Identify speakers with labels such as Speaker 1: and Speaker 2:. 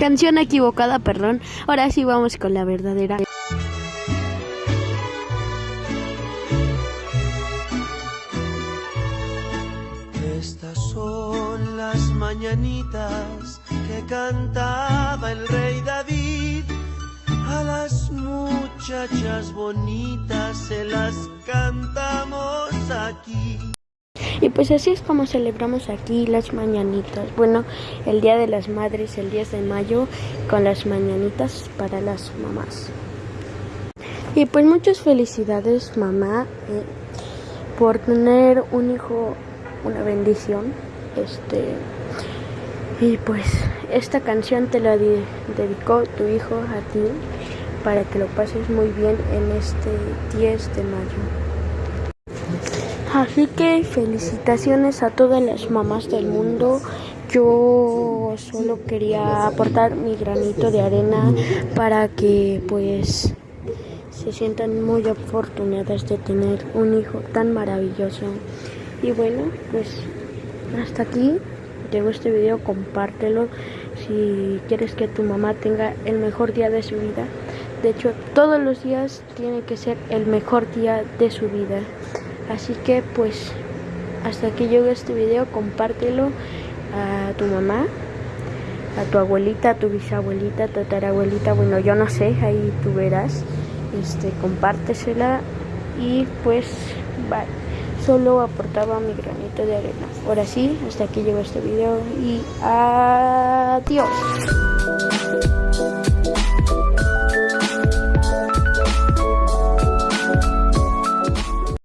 Speaker 1: Canción equivocada, perdón. Ahora sí vamos con la verdadera.
Speaker 2: Estas son las mañanitas que cantaba el rey David. A las muchachas bonitas se las cantamos aquí.
Speaker 1: Y pues así es como celebramos aquí las mañanitas. Bueno, el Día de las Madres, el 10 de mayo, con las mañanitas para las mamás. Y pues muchas felicidades mamá eh, por tener un hijo, una bendición. Este y pues esta canción te la dedicó tu hijo a ti para que lo pases muy bien en este 10 de mayo. Así que felicitaciones a todas las mamás del mundo. Yo solo quería aportar mi granito de arena para que pues se sientan muy afortunadas de tener un hijo tan maravilloso. Y bueno, pues hasta aquí llegó este video, compártelo si quieres que tu mamá tenga el mejor día de su vida. De hecho, todos los días tiene que ser el mejor día de su vida. Así que pues hasta aquí llegó este video, compártelo a tu mamá, a tu abuelita, a tu bisabuelita, a tu tatarabuelita, bueno yo no sé, ahí tú verás, este, compártesela y pues bye. Solo aportaba mi granito de arena. Ahora sí, hasta aquí llegó este video y adiós.